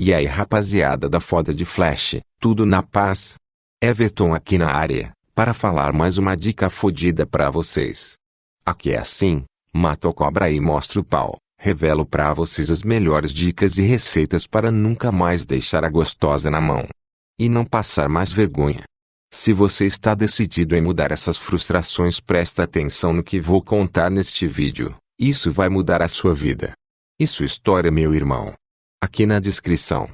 E aí rapaziada da foda de Flash, tudo na paz? Everton aqui na área, para falar mais uma dica fodida pra vocês. Aqui é assim, mato a cobra e mostro o pau, revelo pra vocês as melhores dicas e receitas para nunca mais deixar a gostosa na mão. E não passar mais vergonha. Se você está decidido em mudar essas frustrações presta atenção no que vou contar neste vídeo, isso vai mudar a sua vida. Sua história meu irmão. Aqui na descrição.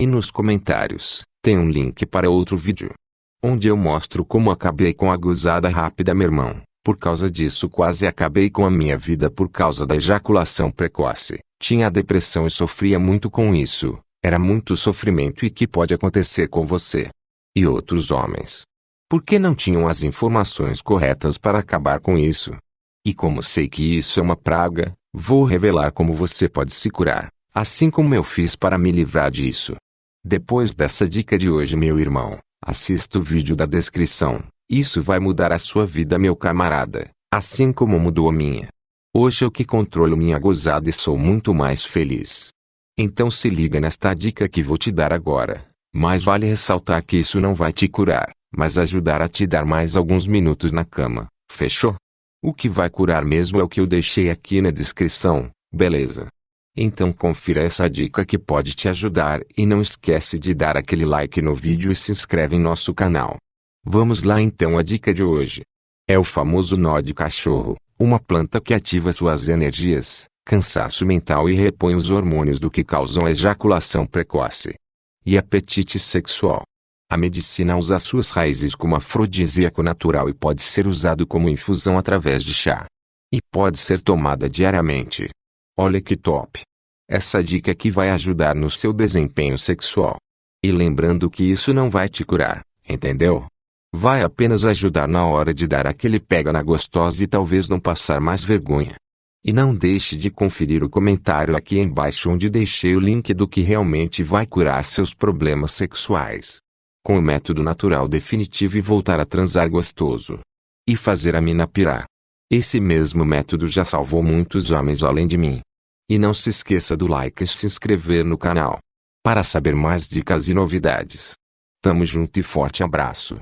E nos comentários, tem um link para outro vídeo. Onde eu mostro como acabei com a gozada rápida meu irmão. Por causa disso quase acabei com a minha vida por causa da ejaculação precoce. Tinha depressão e sofria muito com isso. Era muito sofrimento e que pode acontecer com você. E outros homens. Por que não tinham as informações corretas para acabar com isso? E como sei que isso é uma praga, vou revelar como você pode se curar assim como eu fiz para me livrar disso. Depois dessa dica de hoje meu irmão, assista o vídeo da descrição, isso vai mudar a sua vida meu camarada, assim como mudou a minha. Hoje eu que controlo minha gozada e sou muito mais feliz. Então se liga nesta dica que vou te dar agora, mas vale ressaltar que isso não vai te curar, mas ajudar a te dar mais alguns minutos na cama, fechou? O que vai curar mesmo é o que eu deixei aqui na descrição, beleza? Então confira essa dica que pode te ajudar e não esquece de dar aquele like no vídeo e se inscreve em nosso canal. Vamos lá então a dica de hoje. É o famoso nó de cachorro, uma planta que ativa suas energias, cansaço mental e repõe os hormônios do que causam a ejaculação precoce e apetite sexual. A medicina usa suas raízes como afrodisíaco natural e pode ser usado como infusão através de chá. E pode ser tomada diariamente. Olha que top! Essa dica aqui vai ajudar no seu desempenho sexual. E lembrando que isso não vai te curar, entendeu? Vai apenas ajudar na hora de dar aquele pega na gostosa e talvez não passar mais vergonha. E não deixe de conferir o comentário aqui embaixo onde deixei o link do que realmente vai curar seus problemas sexuais. Com o método natural definitivo e voltar a transar gostoso. E fazer a mina pirar. Esse mesmo método já salvou muitos homens além de mim. E não se esqueça do like e se inscrever no canal. Para saber mais dicas e novidades. Tamo junto e forte abraço.